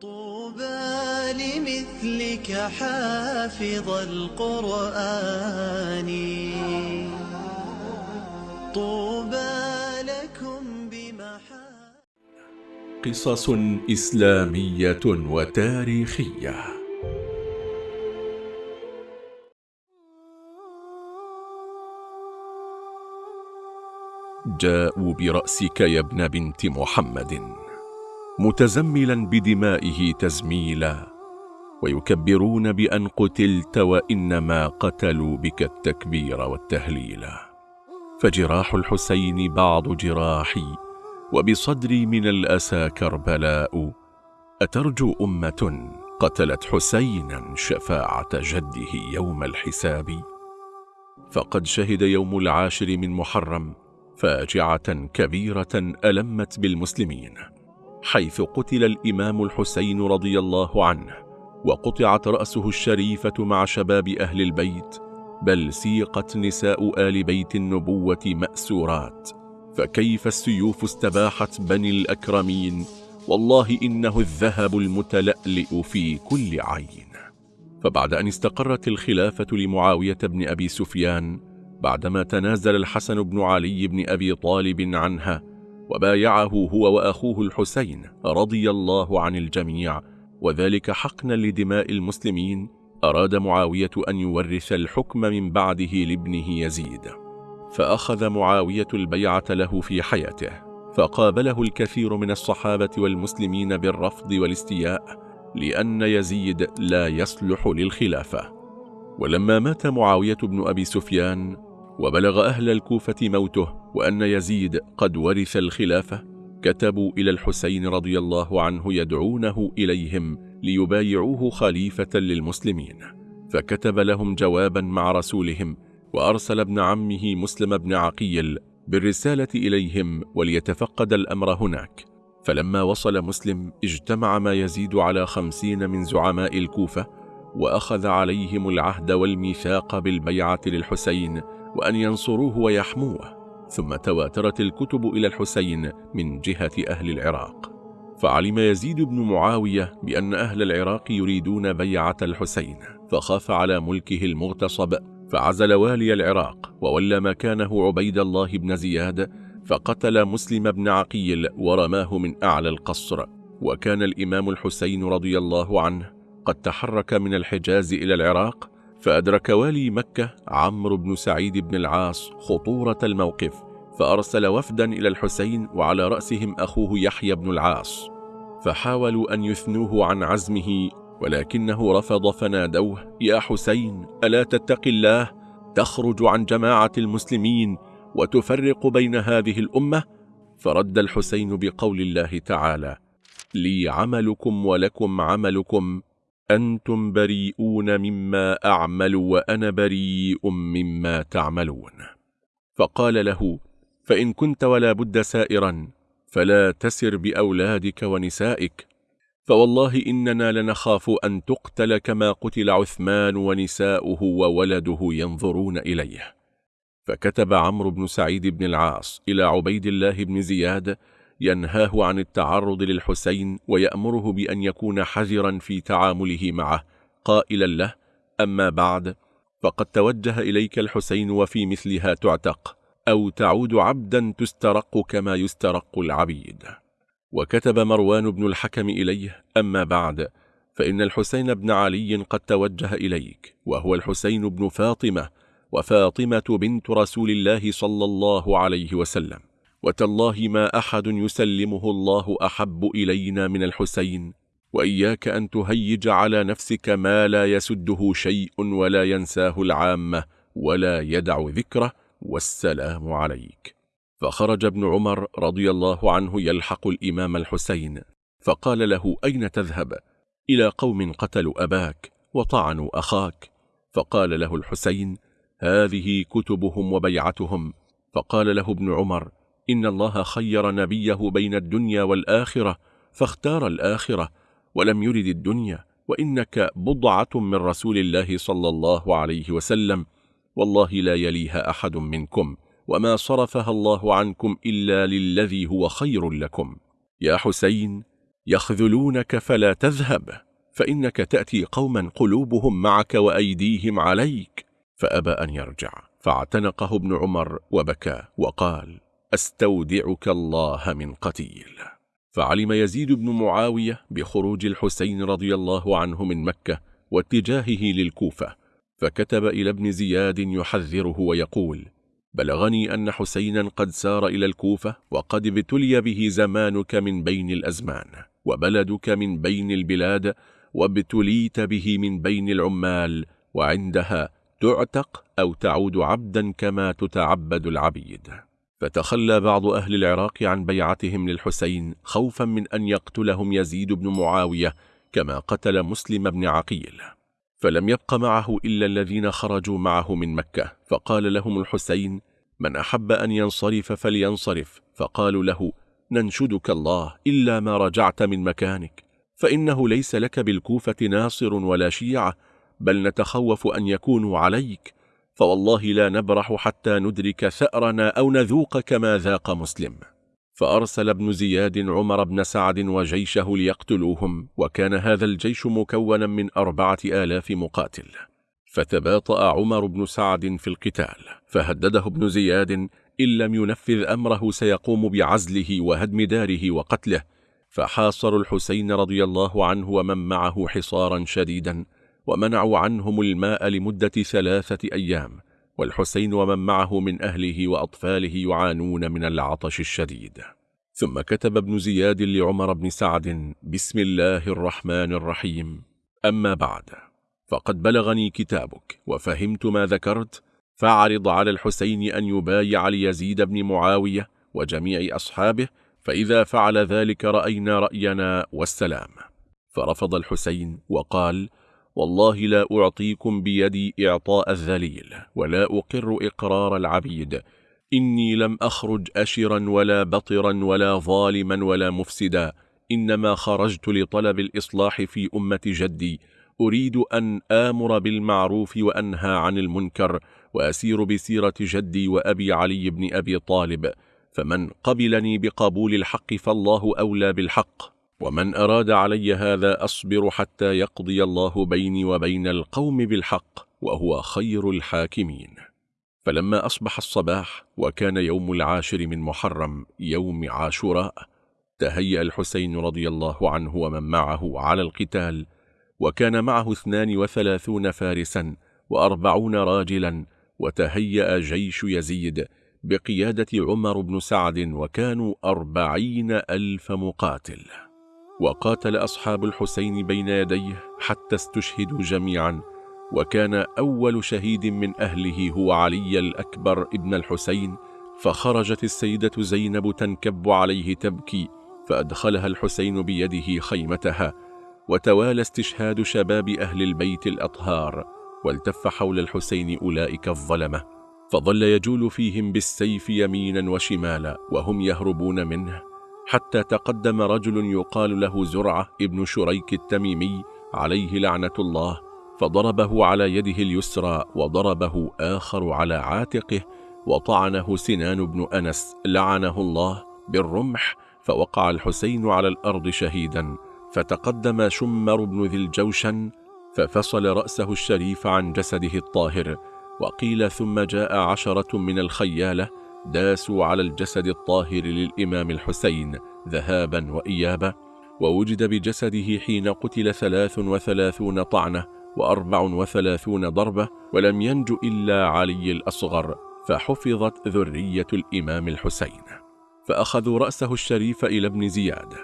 طوبى لمثلك حافظ القرآن. طوبى لكم بمحا قصص إسلامية وتاريخية. جاءوا برأسك يا ابن بنت محمد. متزملا بدمائه تزميلا ويكبرون بأن قتلت وإنما قتلوا بك التكبير والتهليلا فجراح الحسين بعض جراحي وبصدري من الأسى كربلاء. أترجو أمة قتلت حسينا شفاعة جده يوم الحساب. فقد شهد يوم العاشر من محرم فاجعة كبيرة ألمت بالمسلمين. حيث قتل الإمام الحسين رضي الله عنه وقطعت رأسه الشريفة مع شباب أهل البيت بل سيقت نساء آل بيت النبوة مأسورات. فكيف السيوف استباحت بني الأكرمين؟ والله إنه الذهب المتلألئ في كل عين. فبعد أن استقرت الخلافة لمعاوية بن أبي سفيان بعدما تنازل الحسن بن علي بن أبي طالب عنها وبايعه هو وأخوه الحسين رضي الله عن الجميع وذلك حقنا لدماء المسلمين أراد معاوية أن يورث الحكم من بعده لابنه يزيد. فأخذ معاوية البيعة له في حياته فقابله الكثير من الصحابة والمسلمين بالرفض والاستياء لأن يزيد لا يصلح للخلافة. ولما مات معاوية بن أبي سفيان وبلغ أهل الكوفة موته وأن يزيد قد ورث الخلافة كتبوا إلى الحسين رضي الله عنه يدعونه إليهم ليبايعوه خليفة للمسلمين. فكتب لهم جوابا مع رسولهم وأرسل ابن عمه مسلم بن عقيل بالرسالة إليهم وليتفقد الأمر هناك. فلما وصل مسلم اجتمع ما يزيد على خمسين من زعماء الكوفة وأخذ عليهم العهد والميثاق بالبيعة للحسين وأن ينصروه ويحموه ثم تواترت الكتب إلى الحسين من جهة أهل العراق. فعلم يزيد بن معاوية بأن أهل العراق يريدون بيعة الحسين فخاف على ملكه المغتصب فعزل والي العراق وولى مكانه عبيد الله بن زياد فقتل مسلم بن عقيل ورماه من أعلى القصر. وكان الإمام الحسين رضي الله عنه قد تحرك من الحجاز إلى العراق فأدرك والي مكة عمرو بن سعيد بن العاص خطورة الموقف فأرسل وفدا إلى الحسين وعلى رأسهم أخوه يحيى بن العاص فحاولوا أن يثنوه عن عزمه ولكنه رفض فنادوه يا حسين ألا تتق الله؟ تخرج عن جماعة المسلمين وتفرق بين هذه الأمة؟ فرد الحسين بقول الله تعالى لي عملكم ولكم عملكم أنتم بريئون مما أعمل وأنا بريء مما تعملون. فقال له فإن كنت ولا بد سائرا فلا تسر بأولادك ونسائك. فوالله إننا لنخاف أن تقتل كما قتل عثمان ونساؤه وولده ينظرون إليه. فكتب عمرو بن سعيد بن العاص إلى عبيد الله بن زياد ينهاه عن التعرض للحسين ويأمره بأن يكون حذرا في تعامله معه. قائلا له أما بعد فقد توجه إليك الحسين وفي مثلها تعتق أو تعود عبدا تسترق كما يسترق العبيد. وكتب مروان بن الحكم إليه أما بعد فإن الحسين بن علي قد توجه إليك وهو الحسين بن فاطمة وفاطمة بنت رسول الله صلى الله عليه وسلم. وتالله ما أحد يسلمه الله أحب إلينا من الحسين وإياك أن تهيج على نفسك ما لا يسده شيء ولا ينساه العامة ولا يدع ذكره والسلام عليك. فخرج ابن عمر رضي الله عنه يلحق الإمام الحسين فقال له أين تذهب؟ إلى قوم قتلوا أباك وطعنوا أخاك. فقال له الحسين هذه كتبهم وبيعتهم. فقال له ابن عمر إن الله خير نبيه بين الدنيا والآخرة فاختار الآخرة ولم يرد الدنيا وإنك بضعة من رسول الله صلى الله عليه وسلم والله لا يليها أحد منكم وما صرفها الله عنكم إلا للذي هو خير لكم يا حسين يخذلونك فلا تذهب فإنك تأتي قوما قلوبهم معك وأيديهم عليك فأبى أن يرجع فاعتنقه ابن عمر وبكى وقال أستودعك الله من قتيل. فعلم يزيد بن معاوية بخروج الحسين رضي الله عنه من مكة واتجاهه للكوفة فكتب إلى ابن زياد يحذره ويقول بلغني أن حسينا قد سار إلى الكوفة وقد ابتلي به زمانك من بين الأزمان وبلدك من بين البلاد وابتليت به من بين العمال وعندها تعتق أو تعود عبدا كما تتعبد العبيد. فتخلى بعض أهل العراق عن بيعتهم للحسين خوفا من أن يقتلهم يزيد بن معاوية كما قتل مسلم بن عقيل. فلم يبق معه إلا الذين خرجوا معه من مكة فقال لهم الحسين من أحب أن ينصرف فلينصرف فقالوا له ننشدك الله إلا ما رجعت من مكانك فإنه ليس لك بالكوفة ناصر ولا شيعة بل نتخوف أن يكونوا عليك فوالله لا نبرح حتى ندرك ثأرنا أو نذوق كما ذاق مسلم. فأرسل ابن زياد عمر بن سعد وجيشه ليقتلوهم وكان هذا الجيش مكونا من أربعة آلاف مقاتل. فتباطأ عمر بن سعد في القتال فهدده ابن زياد إن لم ينفذ أمره سيقوم بعزله وهدم داره وقتله. فحاصروا الحسين رضي الله عنه ومن معه حصارا شديدا ومنعوا عنهم الماء لمدة ثلاثة أيام والحسين ومن معه من أهله وأطفاله يعانون من العطش الشديد. ثم كتب ابن زياد لعمر بن سعد بسم الله الرحمن الرحيم أما بعد فقد بلغني كتابك وفهمت ما ذكرت فاعرض على الحسين أن يبايع ليزيد بن معاوية وجميع أصحابه فإذا فعل ذلك رأينا رأينا والسلام. فرفض الحسين وقال والله لا أعطيكم بيدي إعطاء الذليل ولا أقر إقرار العبيد. إني لم أخرج أشرا ولا بطرا ولا ظالما ولا مفسدا. إنما خرجت لطلب الإصلاح في أمة جدي. أريد أن آمر بالمعروف وأنهى عن المنكر وأسير بسيرة جدي وأبي علي بن أبي طالب. فمن قبلني بقبول الحق فالله أولى بالحق. ومن أراد علي هذا أصبر حتى يقضي الله بيني وبين القوم بالحق وهو خير الحاكمين. فلما أصبح الصباح وكان يوم العاشر من محرم يوم عاشوراء تهيأ الحسين رضي الله عنه ومن معه على القتال وكان معه اثنان وثلاثون فارسا وأربعون راجلا وتهيأ جيش يزيد بقيادة عمر بن سعد وكانوا أربعين ألف مقاتل. وقاتل أصحاب الحسين بين يديه حتى استشهدوا جميعا وكان أول شهيد من أهله هو علي الأكبر ابن الحسين فخرجت السيدة زينب تنكب عليه تبكي فأدخلها الحسين بيده خيمتها وتوالى استشهاد شباب أهل البيت الأطهار والتف حول الحسين أولئك الظلمة فظل يجول فيهم بالسيف يمينا وشمالا وهم يهربون منه. حتى تقدم رجل يقال له زرعة ابن شريك التميمي عليه لعنة الله فضربه على يده اليسرى وضربه آخر على عاتقه وطعنه سنان بن أنس لعنه الله بالرمح فوقع الحسين على الأرض شهيدا فتقدم شمر بن ذي الجوشن ففصل رأسه الشريف عن جسده الطاهر وقيل ثم جاء عشرة من الخيالة داسوا على الجسد الطاهر للإمام الحسين ذهابا وإيابا ووجد بجسده حين قتل ثلاث وثلاثون طعنة وأربع وثلاثون ضربة ولم ينج إلا علي الأصغر فحفظت ذرية الإمام الحسين. فأخذوا رأسه الشريف إلى ابن زياد.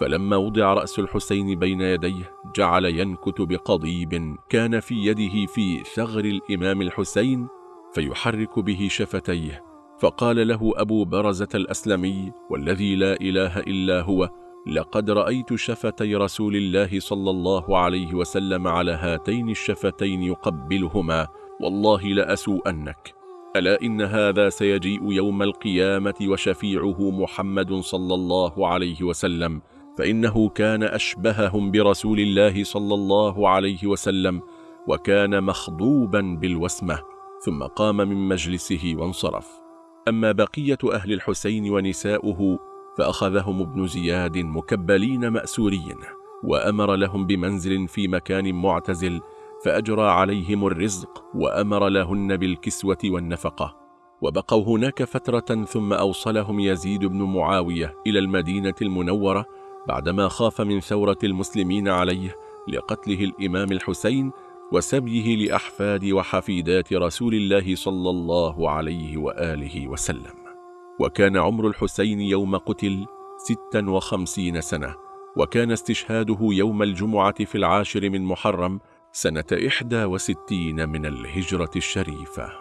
فلما وضع رأس الحسين بين يديه جعل ينكت بقضيب كان في يده في ثغر الإمام الحسين فيحرك به شفتيه فقال له أبو برزة الأسلمي والذي لا إله إلا هو لقد رأيت شفتي رسول الله صلى الله عليه وسلم على هاتين الشفتين يقبلهما والله لأسوءنك. ألا إن هذا سيجيء يوم القيامة وشفيعه محمد صلى الله عليه وسلم فإنه كان أشبههم برسول الله صلى الله عليه وسلم وكان مخضوبا بالوسمة ثم قام من مجلسه وانصرف. أما بقية أهل الحسين ونساؤه فأخذهم ابن زياد مكبلين مأسورين وأمر لهم بمنزل في مكان معتزل فأجرى عليهم الرزق وأمر لهن بالكسوة والنفقة. وبقوا هناك فترة ثم أوصلهم يزيد بن معاوية إلى المدينة المنورة بعدما خاف من ثورة المسلمين عليه لقتله الإمام الحسين وسبيه لأحفاد وحفيدات رسول الله صلى الله عليه وآله وسلم. وكان عمر الحسين يوم قتل ستا وخمسين سنة وكان استشهاده يوم الجمعة في العاشر من محرم سنة إحدى وستين من الهجرة الشريفة.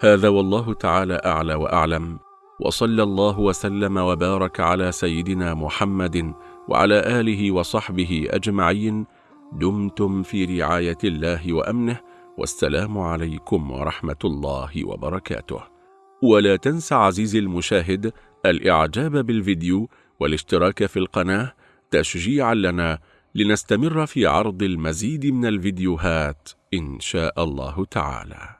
هذا والله تعالى أعلى وأعلم وصلى الله وسلم وبارك على سيدنا محمد وعلى آله وصحبه أجمعين دمتم في رعاية الله وأمنه والسلام عليكم ورحمة الله وبركاته. ولا تنسى عزيزي المشاهد الإعجاب بالفيديو والاشتراك في القناة تشجيعا لنا لنستمر في عرض المزيد من الفيديوهات إن شاء الله تعالى.